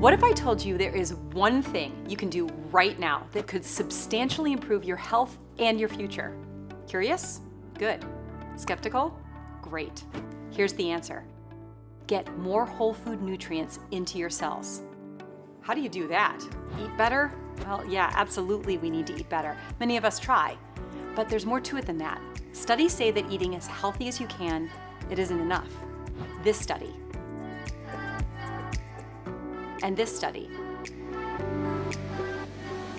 What if I told you there is one thing you can do right now that could substantially improve your health and your future? Curious? Good. Skeptical? Great. Here's the answer. Get more whole food nutrients into your cells. How do you do that? Eat better? Well, yeah, absolutely we need to eat better. Many of us try. But there's more to it than that. Studies say that eating as healthy as you can, it isn't enough. This study and this study,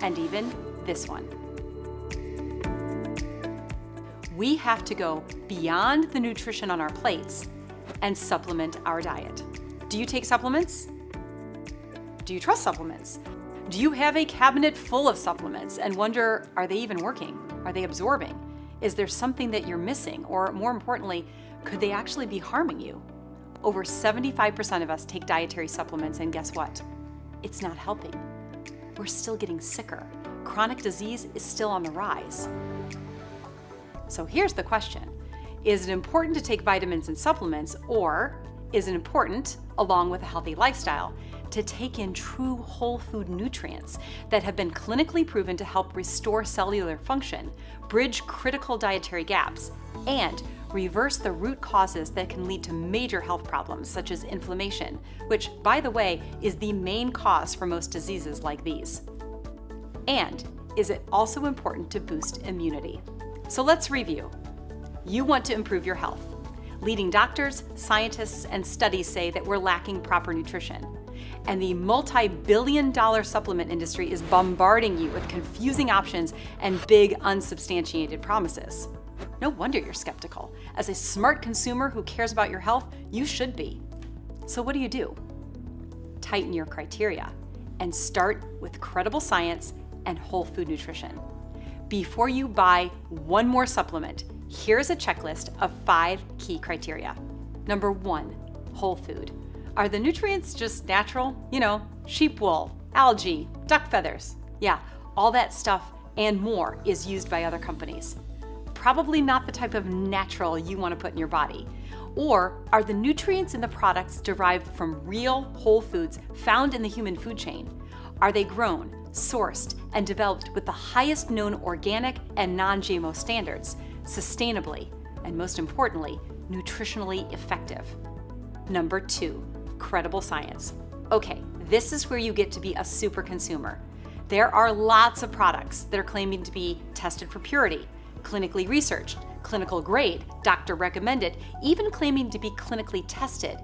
and even this one. We have to go beyond the nutrition on our plates and supplement our diet. Do you take supplements? Do you trust supplements? Do you have a cabinet full of supplements and wonder, are they even working? Are they absorbing? Is there something that you're missing? Or more importantly, could they actually be harming you? Over 75% of us take dietary supplements and guess what? It's not helping. We're still getting sicker. Chronic disease is still on the rise. So here's the question. Is it important to take vitamins and supplements or is it important, along with a healthy lifestyle, to take in true whole food nutrients that have been clinically proven to help restore cellular function, bridge critical dietary gaps, and reverse the root causes that can lead to major health problems such as inflammation, which, by the way, is the main cause for most diseases like these. And is it also important to boost immunity? So let's review. You want to improve your health. Leading doctors, scientists, and studies say that we're lacking proper nutrition. And the multi-billion dollar supplement industry is bombarding you with confusing options and big unsubstantiated promises. No wonder you're skeptical. As a smart consumer who cares about your health, you should be. So what do you do? Tighten your criteria and start with credible science and whole food nutrition. Before you buy one more supplement, here's a checklist of five key criteria. Number one, whole food. Are the nutrients just natural? You know, sheep wool, algae, duck feathers. Yeah, all that stuff and more is used by other companies probably not the type of natural you want to put in your body? Or are the nutrients in the products derived from real whole foods found in the human food chain? Are they grown, sourced, and developed with the highest known organic and non-GMO standards, sustainably, and most importantly, nutritionally effective? Number two, credible science. Okay, this is where you get to be a super consumer. There are lots of products that are claiming to be tested for purity, clinically researched, clinical grade, doctor recommended, even claiming to be clinically tested.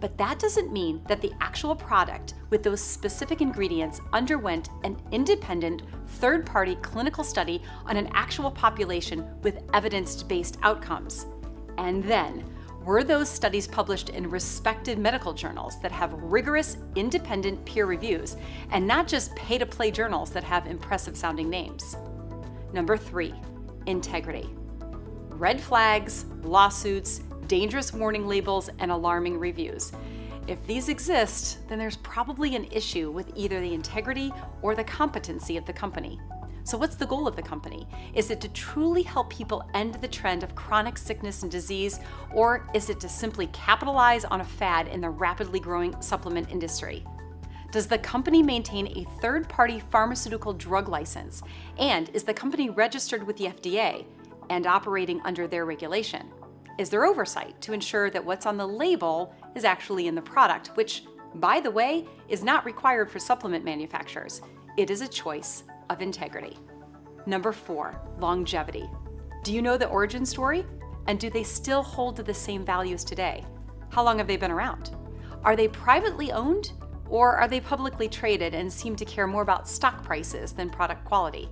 But that doesn't mean that the actual product with those specific ingredients underwent an independent, third-party clinical study on an actual population with evidence-based outcomes. And then, were those studies published in respected medical journals that have rigorous, independent peer reviews, and not just pay-to-play journals that have impressive sounding names? Number three, integrity. Red flags, lawsuits, dangerous warning labels, and alarming reviews. If these exist, then there's probably an issue with either the integrity or the competency of the company. So what's the goal of the company? Is it to truly help people end the trend of chronic sickness and disease, or is it to simply capitalize on a fad in the rapidly growing supplement industry? Does the company maintain a third-party pharmaceutical drug license? And is the company registered with the FDA and operating under their regulation? Is there oversight to ensure that what's on the label is actually in the product, which, by the way, is not required for supplement manufacturers. It is a choice of integrity. Number four, longevity. Do you know the origin story? And do they still hold to the same values today? How long have they been around? Are they privately owned or are they publicly traded and seem to care more about stock prices than product quality?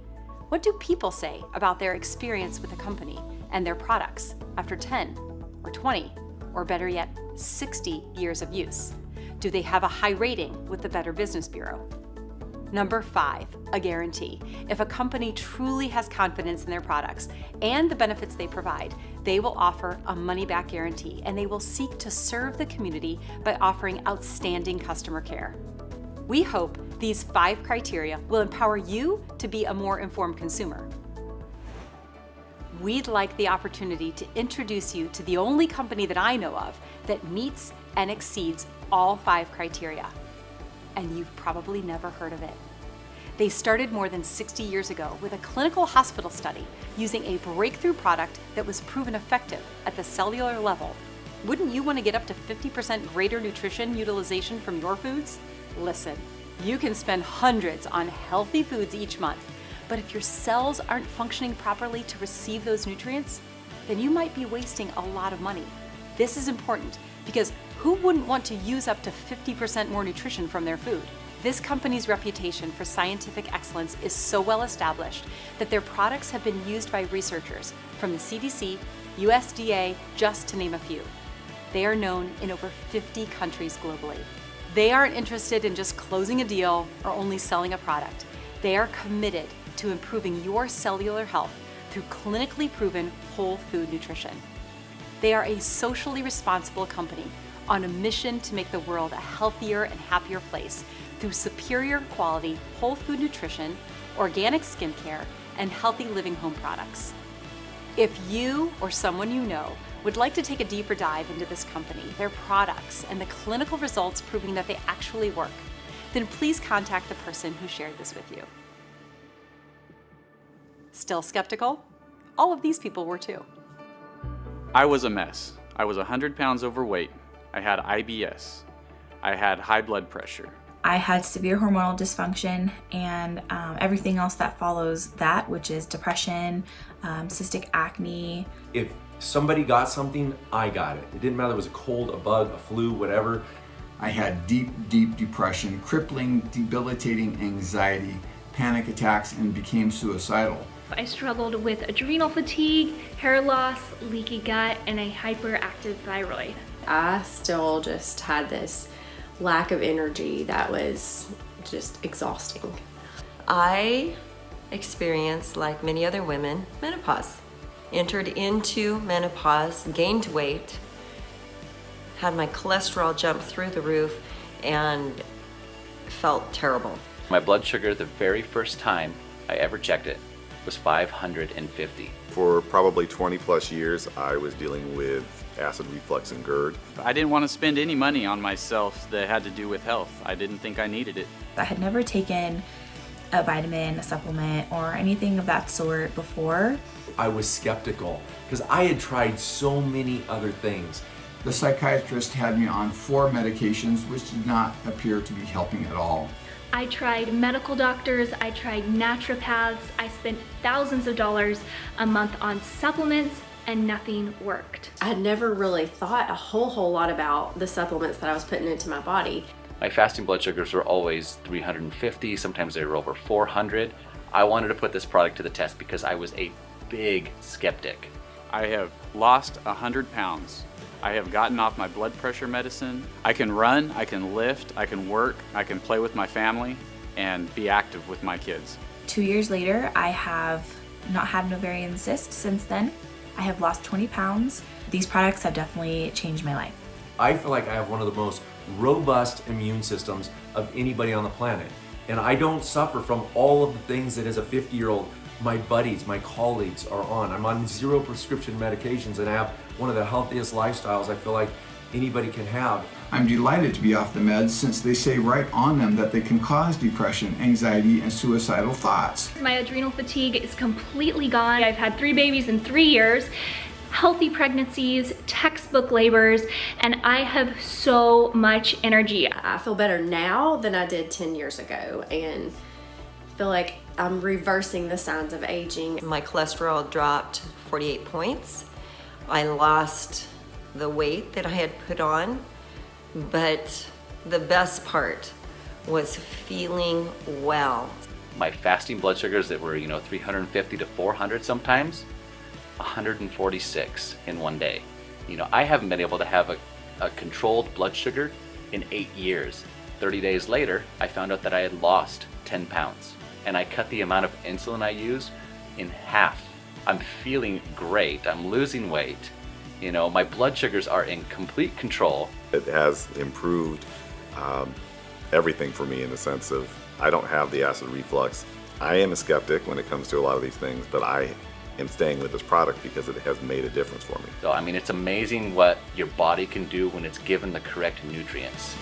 What do people say about their experience with a company and their products after 10 or 20 or better yet, 60 years of use? Do they have a high rating with the Better Business Bureau? Number five, a guarantee. If a company truly has confidence in their products and the benefits they provide, they will offer a money-back guarantee and they will seek to serve the community by offering outstanding customer care. We hope these five criteria will empower you to be a more informed consumer. We'd like the opportunity to introduce you to the only company that I know of that meets and exceeds all five criteria. And you've probably never heard of it. They started more than 60 years ago with a clinical hospital study using a breakthrough product that was proven effective at the cellular level. Wouldn't you want to get up to 50% greater nutrition utilization from your foods? Listen, you can spend hundreds on healthy foods each month, but if your cells aren't functioning properly to receive those nutrients, then you might be wasting a lot of money. This is important because who wouldn't want to use up to 50% more nutrition from their food? This company's reputation for scientific excellence is so well established that their products have been used by researchers from the CDC, USDA, just to name a few. They are known in over 50 countries globally. They aren't interested in just closing a deal or only selling a product. They are committed to improving your cellular health through clinically proven whole food nutrition. They are a socially responsible company on a mission to make the world a healthier and happier place through superior quality whole food nutrition, organic skincare, and healthy living home products. If you or someone you know would like to take a deeper dive into this company, their products, and the clinical results proving that they actually work, then please contact the person who shared this with you. Still skeptical? All of these people were too. I was a mess. I was 100 pounds overweight. I had IBS. I had high blood pressure. I had severe hormonal dysfunction and um, everything else that follows that, which is depression, um, cystic acne. If somebody got something, I got it. It didn't matter if it was a cold, a bug, a flu, whatever. I had deep, deep depression, crippling, debilitating anxiety, panic attacks, and became suicidal. I struggled with adrenal fatigue, hair loss, leaky gut, and a hyperactive thyroid. I still just had this lack of energy that was just exhausting. I experienced, like many other women, menopause. Entered into menopause, gained weight, had my cholesterol jump through the roof, and felt terrible. My blood sugar the very first time I ever checked it was 550. For probably 20 plus years, I was dealing with acid reflux and GERD. I didn't want to spend any money on myself that had to do with health. I didn't think I needed it. I had never taken a vitamin, a supplement, or anything of that sort before. I was skeptical because I had tried so many other things. The psychiatrist had me on four medications which did not appear to be helping at all. I tried medical doctors, I tried naturopaths, I spent thousands of dollars a month on supplements and nothing worked. I had never really thought a whole whole lot about the supplements that I was putting into my body. My fasting blood sugars were always 350, sometimes they were over 400. I wanted to put this product to the test because I was a big skeptic. I have lost 100 pounds. I have gotten off my blood pressure medicine. I can run, I can lift, I can work, I can play with my family, and be active with my kids. Two years later, I have not had an ovarian cyst since then. I have lost 20 pounds. These products have definitely changed my life. I feel like I have one of the most robust immune systems of anybody on the planet. And I don't suffer from all of the things that as a 50 year old my buddies, my colleagues are on. I'm on zero prescription medications and I have one of the healthiest lifestyles I feel like anybody can have. I'm delighted to be off the meds since they say right on them that they can cause depression, anxiety, and suicidal thoughts. My adrenal fatigue is completely gone. I've had three babies in three years healthy pregnancies, textbook labors, and I have so much energy. I feel better now than I did 10 years ago and feel like I'm reversing the signs of aging. My cholesterol dropped 48 points. I lost the weight that I had put on, but the best part was feeling well. My fasting blood sugars that were, you know, 350 to 400 sometimes, 146 in one day. You know, I haven't been able to have a, a controlled blood sugar in eight years. 30 days later, I found out that I had lost 10 pounds and I cut the amount of insulin I use in half. I'm feeling great, I'm losing weight, you know, my blood sugars are in complete control. It has improved um, everything for me in the sense of I don't have the acid reflux. I am a skeptic when it comes to a lot of these things, but I am staying with this product because it has made a difference for me. So, I mean, it's amazing what your body can do when it's given the correct nutrients.